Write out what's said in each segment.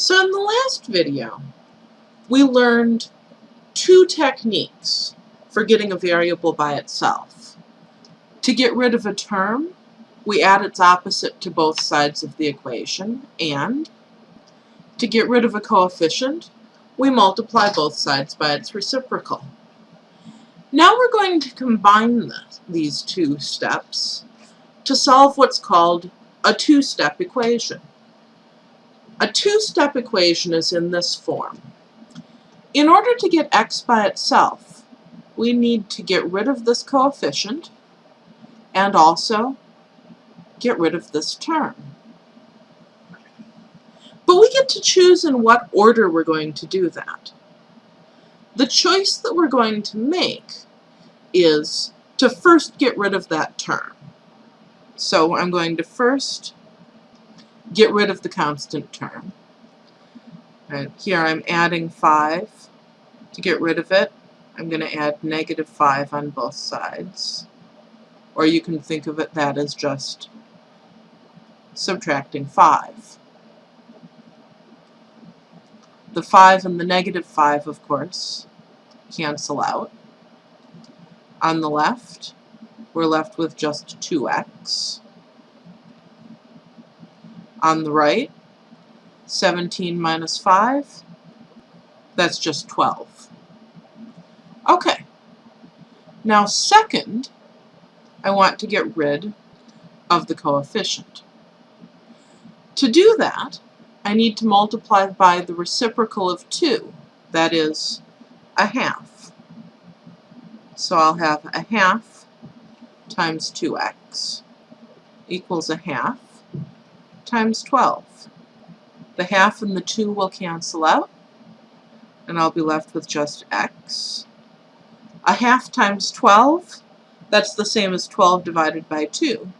So in the last video, we learned two techniques for getting a variable by itself. To get rid of a term, we add its opposite to both sides of the equation, and to get rid of a coefficient, we multiply both sides by its reciprocal. Now we're going to combine the, these two steps to solve what's called a two-step equation. A two-step equation is in this form. In order to get x by itself, we need to get rid of this coefficient and also get rid of this term. But we get to choose in what order we're going to do that. The choice that we're going to make is to first get rid of that term. So I'm going to first get rid of the constant term. And here I'm adding 5. To get rid of it, I'm going to add negative 5 on both sides. Or you can think of it that as just subtracting 5. The 5 and the negative 5, of course, cancel out. On the left, we're left with just 2x. On the right, 17 minus 5, that's just 12. Okay. Now second, I want to get rid of the coefficient. To do that, I need to multiply by the reciprocal of 2, that is, a half. So I'll have a half times 2x equals a half times 12. The half and the 2 will cancel out, and I'll be left with just x. A half times 12, that's the same as 12 divided by 2.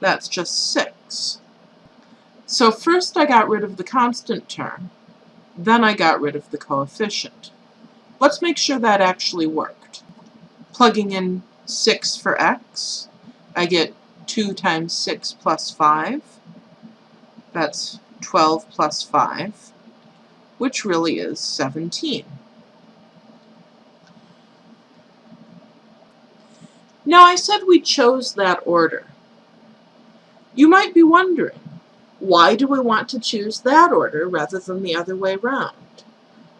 That's just 6. So first I got rid of the constant term, then I got rid of the coefficient. Let's make sure that actually worked. Plugging in 6 for x, I get 2 times 6 plus 5. That's 12 plus 5, which really is 17. Now I said we chose that order. You might be wondering, why do we want to choose that order rather than the other way around?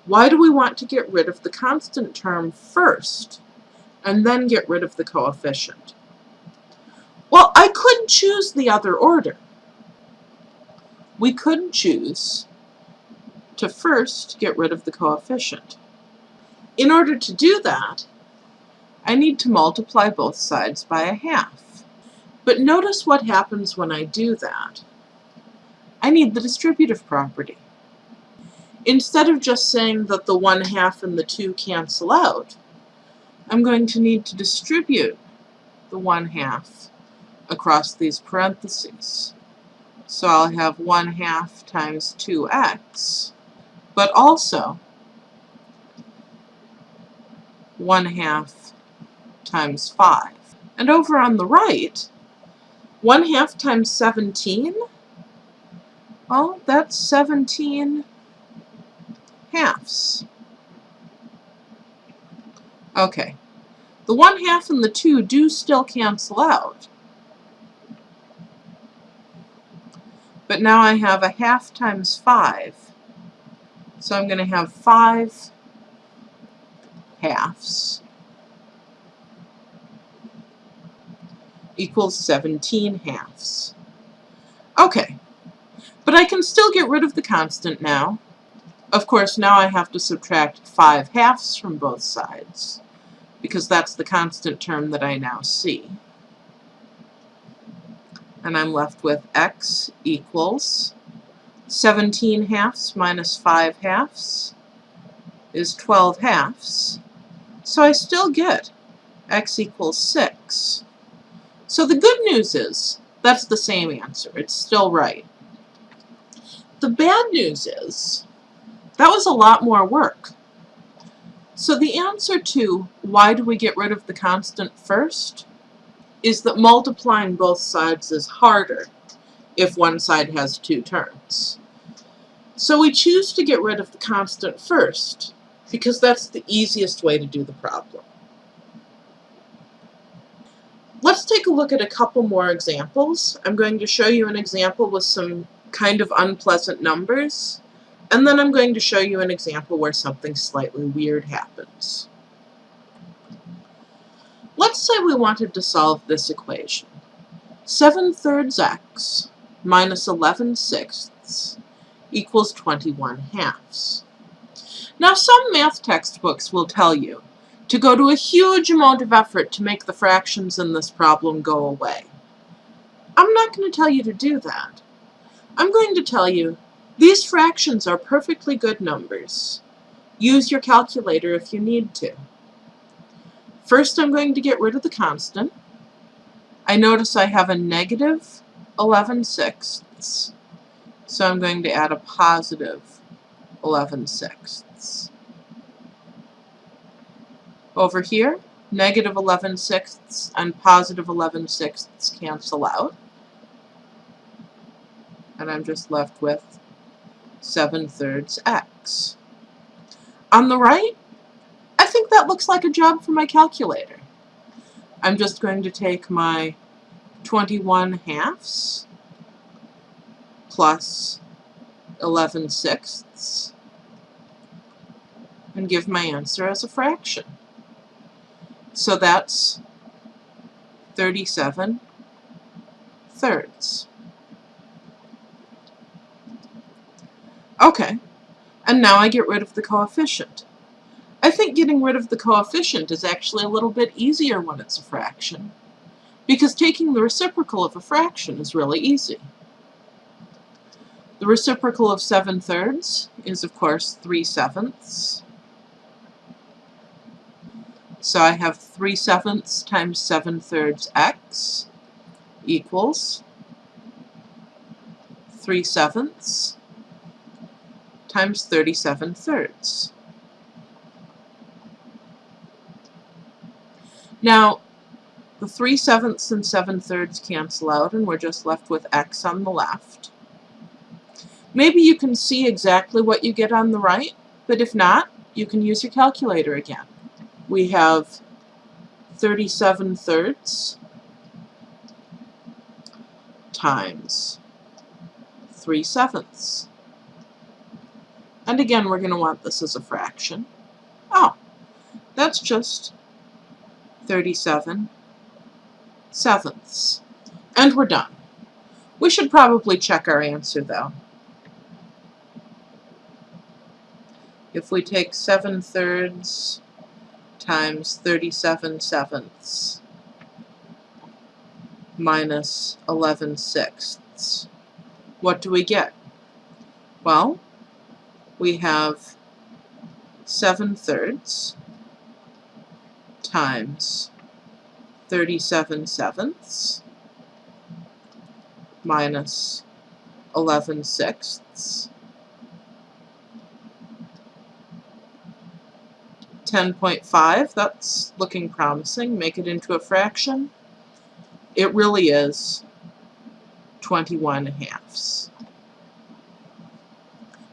Why do we want to get rid of the constant term first and then get rid of the coefficient? Well, I could choose the other order. We could choose to first get rid of the coefficient. In order to do that, I need to multiply both sides by a half. But notice what happens when I do that. I need the distributive property. Instead of just saying that the 1 half and the 2 cancel out, I'm going to need to distribute the 1 half across these parentheses. So I'll have 1 half times 2x, but also 1 half times 5. And over on the right, 1 half times 17 well, that's 17 halves. Okay. The 1 half and the 2 do still cancel out. But now I have a half times 5. So I'm going to have 5 halves equals 17 halves. Okay. But I can still get rid of the constant now. Of course, now I have to subtract 5 halves from both sides, because that's the constant term that I now see. And I'm left with x equals 17 halves minus 5 halves is 12 halves. So I still get x equals 6. So the good news is that's the same answer. It's still right. The bad news is that was a lot more work. So the answer to why do we get rid of the constant first is that multiplying both sides is harder if one side has two terms. So we choose to get rid of the constant first, because that's the easiest way to do the problem. Let's take a look at a couple more examples. I'm going to show you an example with some kind of unpleasant numbers, and then I'm going to show you an example where something slightly weird happens. Let's say we wanted to solve this equation. 7 thirds x minus 11 sixths equals 21 halves. Now some math textbooks will tell you to go to a huge amount of effort to make the fractions in this problem go away. I'm not going to tell you to do that. I'm going to tell you these fractions are perfectly good numbers. Use your calculator if you need to. First I'm going to get rid of the constant. I notice I have a negative 11 sixths, so I'm going to add a positive 11 sixths. Over here, negative 11 sixths and positive 11 sixths cancel out. And I'm just left with 7 thirds x. On the right, I think that looks like a job for my calculator. I'm just going to take my 21 halves plus 11 sixths and give my answer as a fraction. So that's 37 thirds. Okay, and now I get rid of the coefficient. I think getting rid of the coefficient is actually a little bit easier when it's a fraction, because taking the reciprocal of a fraction is really easy. The reciprocal of 7 thirds is, of course, 3 sevenths. So I have 3 sevenths times 7 thirds x equals 3 sevenths times 37 thirds. Now, the 3 sevenths and 7 thirds cancel out and we're just left with x on the left. Maybe you can see exactly what you get on the right, but if not, you can use your calculator again we have 37 thirds times 3 sevenths. And again, we're going to want this as a fraction. Oh, that's just 37 sevenths. And we're done. We should probably check our answer, though. If we take 7 thirds times 37 sevenths minus 11 sixths. What do we get? Well, we have 7 thirds times 37 sevenths minus 11 sixths 10.5, that's looking promising. Make it into a fraction. It really is 21 halves.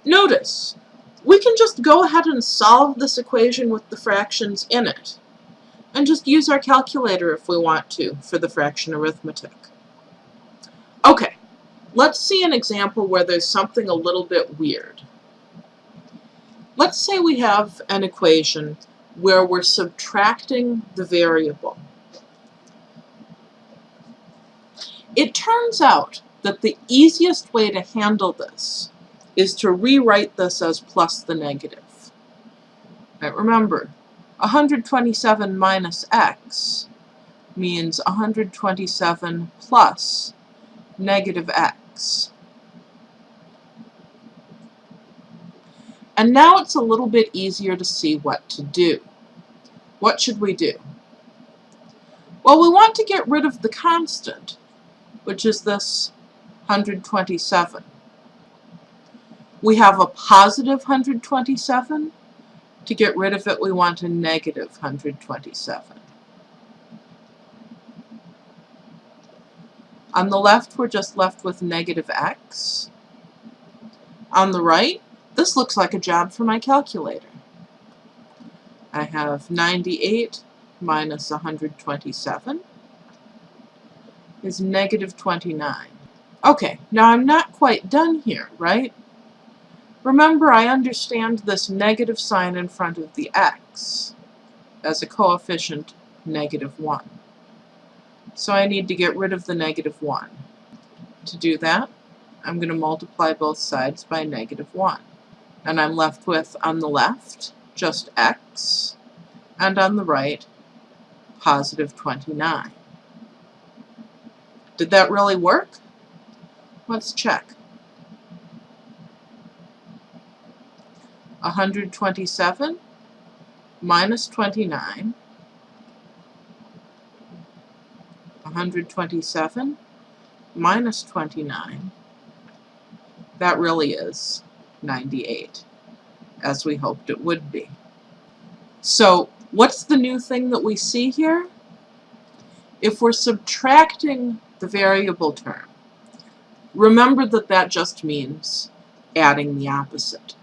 Notice, we can just go ahead and solve this equation with the fractions in it, and just use our calculator if we want to for the fraction arithmetic. Okay, let's see an example where there's something a little bit weird. Let's say we have an equation where we're subtracting the variable. It turns out that the easiest way to handle this is to rewrite this as plus the negative. Right, remember, 127 minus x means 127 plus negative x. And now it's a little bit easier to see what to do. What should we do? Well, we want to get rid of the constant, which is this 127. We have a positive 127. To get rid of it, we want a negative 127. On the left, we're just left with negative x. On the right, this looks like a job for my calculator. I have 98 minus 127 is negative 29. Okay, now I'm not quite done here, right? Remember, I understand this negative sign in front of the x as a coefficient negative 1. So I need to get rid of the negative 1. To do that, I'm going to multiply both sides by negative 1. And I'm left with, on the left, just x, and on the right, positive 29. Did that really work? Let's check. 127 minus 29 127 minus 29 that really is 98 as we hoped it would be. So what's the new thing that we see here? If we're subtracting the variable term, remember that that just means adding the opposite.